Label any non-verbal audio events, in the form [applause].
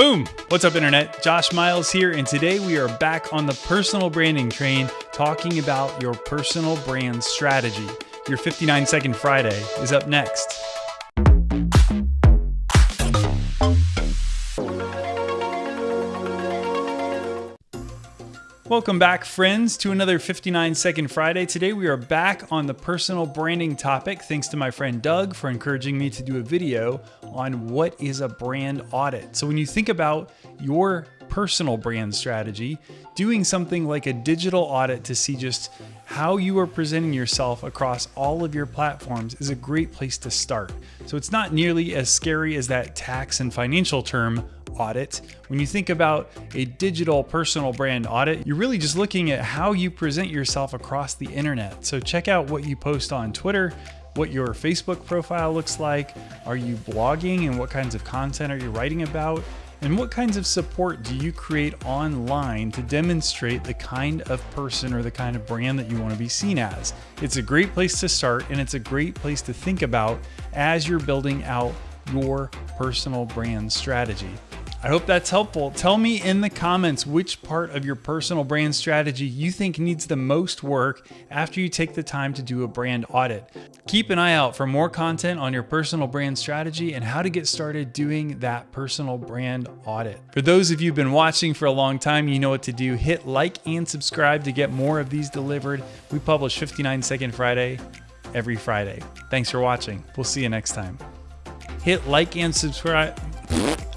Boom! What's up, Internet? Josh Miles here, and today we are back on the personal branding train talking about your personal brand strategy. Your 59 Second Friday is up next. Welcome back, friends, to another 59 Second Friday. Today we are back on the personal branding topic, thanks to my friend Doug for encouraging me to do a video on what is a brand audit. So, when you think about your personal brand strategy, doing something like a digital audit to see just how you are presenting yourself across all of your platforms is a great place to start. So, it's not nearly as scary as that tax and financial term audit. When you think about a digital personal brand audit, you're really just looking at how you present yourself across the internet. So check out what you post on Twitter, what your Facebook profile looks like. Are you blogging and what kinds of content are you writing about? And what kinds of support do you create online to demonstrate the kind of person or the kind of brand that you want to be seen as? It's a great place to start and it's a great place to think about as you're building out your personal brand strategy. I hope that's helpful. Tell me in the comments which part of your personal brand strategy you think needs the most work after you take the time to do a brand audit. Keep an eye out for more content on your personal brand strategy and how to get started doing that personal brand audit. For those of you who've been watching for a long time, you know what to do. Hit like and subscribe to get more of these delivered. We publish 59 Second Friday every Friday. Thanks for watching. We'll see you next time. Hit like and subscribe. [laughs]